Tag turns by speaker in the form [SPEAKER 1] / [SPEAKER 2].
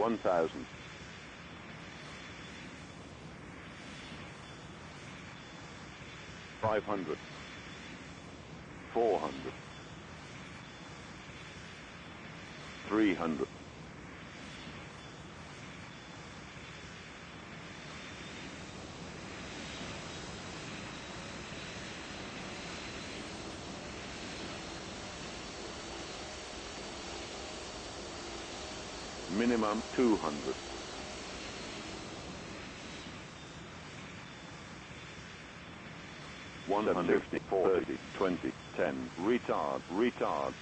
[SPEAKER 1] 1000. Five hundred. Four hundred. Three hundred. Minimum two hundred. One hundred fifty, forty, twenty, ten. Retard, retard.